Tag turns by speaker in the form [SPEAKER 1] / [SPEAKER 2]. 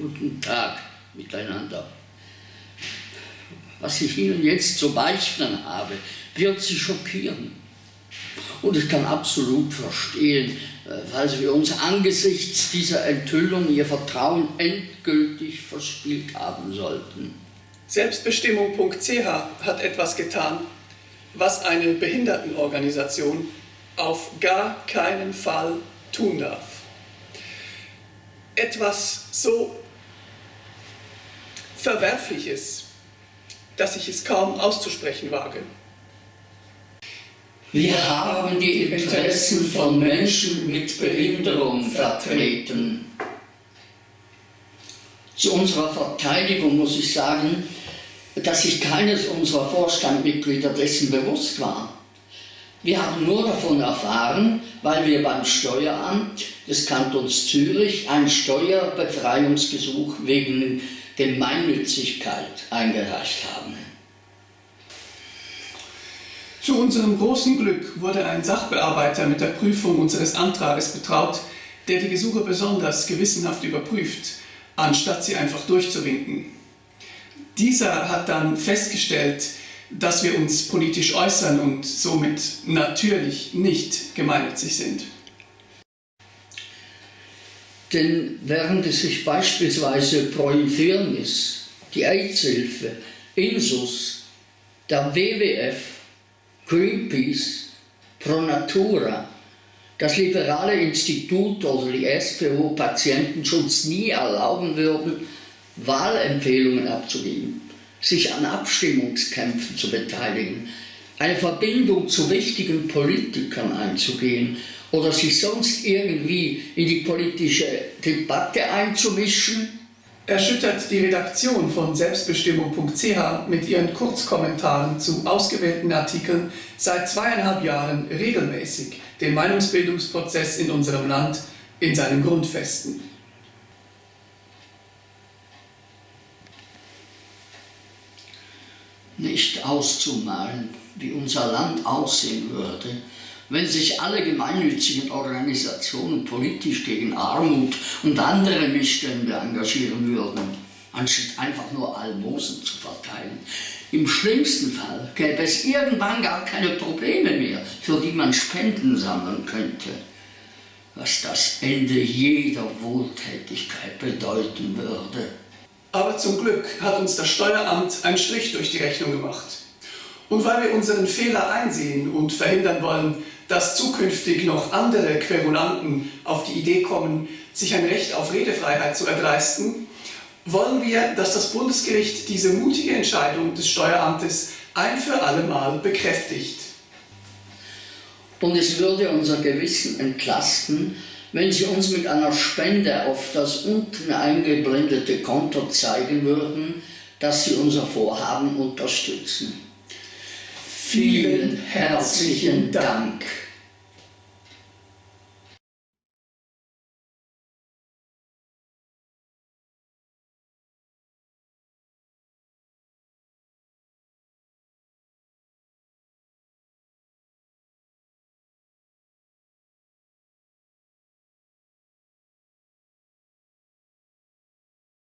[SPEAKER 1] Guten Tag miteinander. Was ich Ihnen jetzt zu beichten habe, wird Sie schockieren. Und ich kann absolut verstehen, äh, weil wir uns angesichts dieser Enthüllung Ihr Vertrauen endgültig verspielt haben sollten.
[SPEAKER 2] Selbstbestimmung.ch hat etwas getan, was eine Behindertenorganisation auf gar keinen Fall tun darf. Etwas so Verwerfliches, dass ich es kaum auszusprechen wage.
[SPEAKER 1] Wir haben die Interessen von Menschen mit Behinderung vertreten. Zu unserer Verteidigung muss ich sagen, dass sich keines unserer Vorstandmitglieder dessen bewusst war. Wir haben nur davon erfahren, weil wir beim Steueramt des Kantons Zürich ein Steuerbefreiungsgesuch wegen Gemeinnützigkeit eingereicht haben.
[SPEAKER 2] Zu unserem großen Glück wurde ein Sachbearbeiter mit der Prüfung unseres Antrages betraut, der die Gesuche besonders gewissenhaft überprüft, anstatt sie einfach durchzuwinken. Dieser hat dann festgestellt, dass wir uns politisch äußern und somit natürlich nicht gemeinnützig sind.
[SPEAKER 1] Denn während es sich beispielsweise Pro Infirmis, die AIDS-Hilfe, Insus, der WWF, Greenpeace, Pro Natura, das Liberale Institut oder die SPO Patientenschutz nie erlauben würden, Wahlempfehlungen abzugeben, sich an Abstimmungskämpfen zu beteiligen, eine Verbindung zu wichtigen Politikern einzugehen oder sich sonst irgendwie in die politische Debatte einzumischen?
[SPEAKER 2] Erschüttert die Redaktion von Selbstbestimmung.ch mit ihren Kurzkommentaren zu ausgewählten Artikeln seit zweieinhalb Jahren regelmäßig den Meinungsbildungsprozess in unserem Land in seinen Grundfesten.
[SPEAKER 1] Nicht auszumalen, wie unser Land aussehen würde, wenn sich alle gemeinnützigen Organisationen politisch gegen Armut und andere Missstände engagieren würden, anstatt einfach nur Almosen zu verteilen. Im schlimmsten Fall gäbe es irgendwann gar keine Probleme mehr, für die man Spenden sammeln könnte, was das Ende jeder Wohltätigkeit bedeuten würde.
[SPEAKER 2] Aber zum Glück hat uns das Steueramt einen Strich durch die Rechnung gemacht. Und weil wir unseren Fehler einsehen und verhindern wollen, dass zukünftig noch andere Querulanten auf die Idee kommen, sich ein Recht auf Redefreiheit zu erdreisten, wollen wir, dass das Bundesgericht diese mutige Entscheidung des Steueramtes ein für alle Mal bekräftigt.
[SPEAKER 1] Und es würde unser Gewissen entlasten, wenn Sie uns mit einer Spende auf das unten eingeblendete Konto zeigen würden, dass Sie unser Vorhaben unterstützen. Vielen herzlichen Dank.